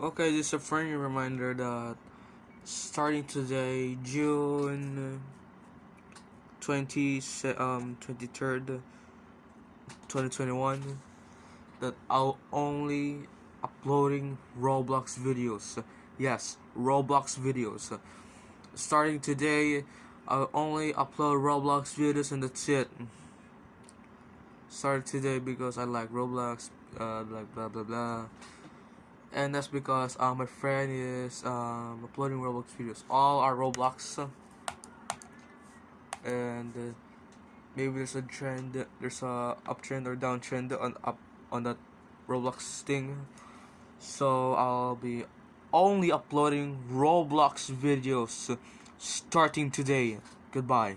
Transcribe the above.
Okay, is a friendly reminder that starting today, June 20, um, 23rd, 2021, that I'll only uploading Roblox videos. Yes, Roblox videos. Starting today, I'll only upload Roblox videos and that's it. Started today because I like Roblox, uh, like blah blah blah and that's because uh, my friend is um, uploading Roblox videos. All are Roblox, and uh, maybe there's a trend, there's a uptrend or downtrend on up on that Roblox thing. So I'll be only uploading Roblox videos starting today. Goodbye.